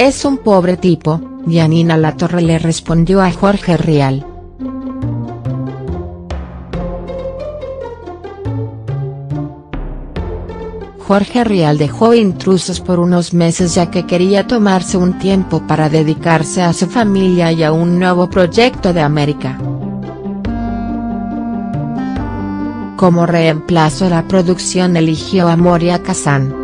Es un pobre tipo, Yanina Latorre le respondió a Jorge Rial. Jorge Rial dejó intrusos por unos meses ya que quería tomarse un tiempo para dedicarse a su familia y a un nuevo proyecto de América. Como reemplazo la producción eligió a Moria Kazan.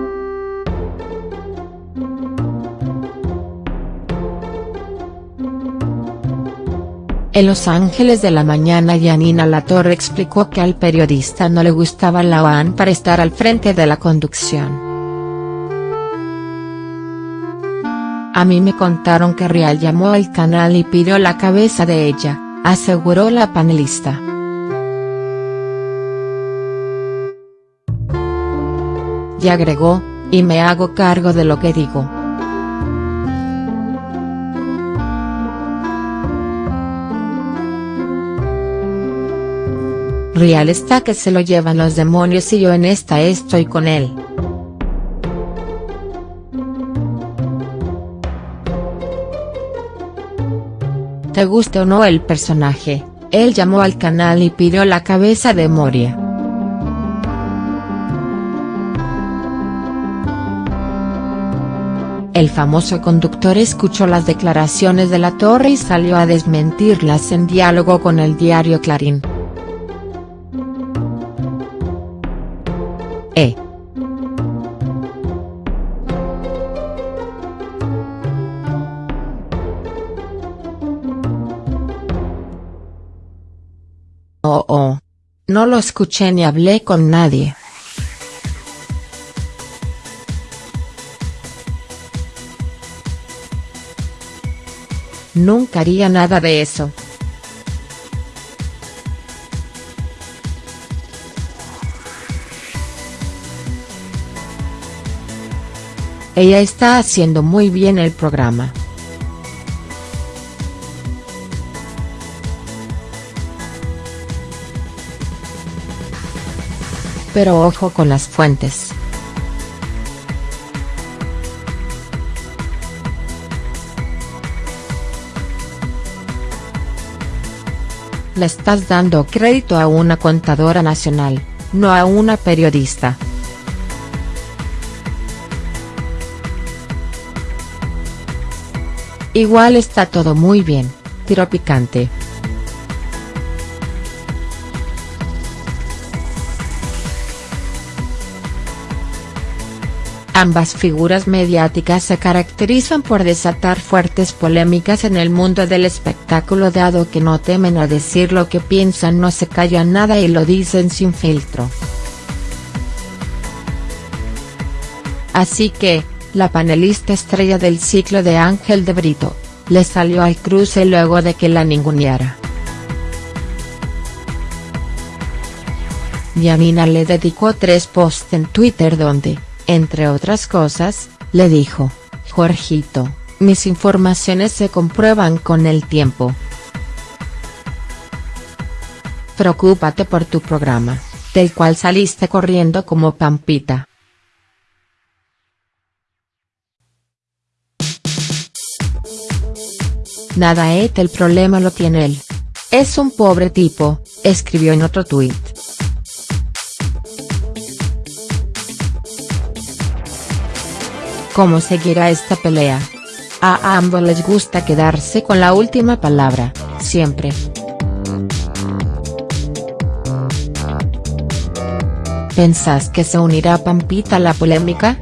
En Los Ángeles de la mañana Yanina Latorre explicó que al periodista no le gustaba la OAN para estar al frente de la conducción. A mí me contaron que Rial llamó al canal y pidió la cabeza de ella, aseguró la panelista. Y agregó, y me hago cargo de lo que digo. Real está que se lo llevan los demonios y yo en esta estoy con él. Te guste o no el personaje, él llamó al canal y pidió la cabeza de Moria. El famoso conductor escuchó las declaraciones de la torre y salió a desmentirlas en diálogo con el diario Clarín. Oh. No lo escuché ni hablé con nadie. Nunca haría nada de eso. Ella está haciendo muy bien el programa. Pero ojo con las fuentes. Le estás dando crédito a una contadora nacional, no a una periodista. Igual está todo muy bien, tiro picante. Ambas figuras mediáticas se caracterizan por desatar fuertes polémicas en el mundo del espectáculo dado que no temen a decir lo que piensan no se callan nada y lo dicen sin filtro. Así que, la panelista estrella del ciclo de Ángel de Brito, le salió al cruce luego de que la ninguneara. Yamina le dedicó tres posts en Twitter donde, entre otras cosas, le dijo, Jorgito, mis informaciones se comprueban con el tiempo. Preocúpate por tu programa, del cual saliste corriendo como Pampita. Nada et el problema lo tiene él. Es un pobre tipo, escribió en otro tuit. ¿Cómo seguirá esta pelea? A ambos les gusta quedarse con la última palabra, siempre. ¿Pensás que se unirá Pampita a la polémica?.